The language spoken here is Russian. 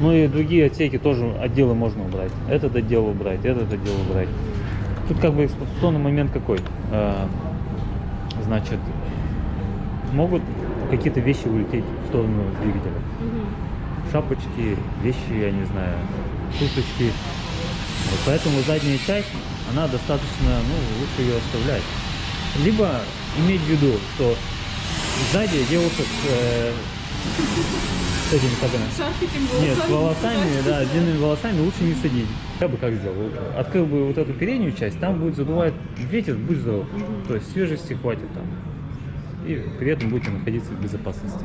Ну и другие отсеки тоже, отделы можно убрать. Этот отдел убрать, этот отдел убрать. Тут как бы эксплуатационный момент какой? Э, Значит, могут какие-то вещи улететь в сторону двигателя. Шапочки, вещи, я не знаю, курточки. Вот поэтому задняя часть, она достаточно, ну, лучше ее оставлять. Либо иметь в виду, что сзади девушек э, с этими, как она, нет, с волосами да, длинными волосами лучше не садить. Я бы как сделал? Открыл бы вот эту переднюю часть, там будет задувать ветер, будь здоров. То есть свежести хватит там. И при этом будете находиться в безопасности.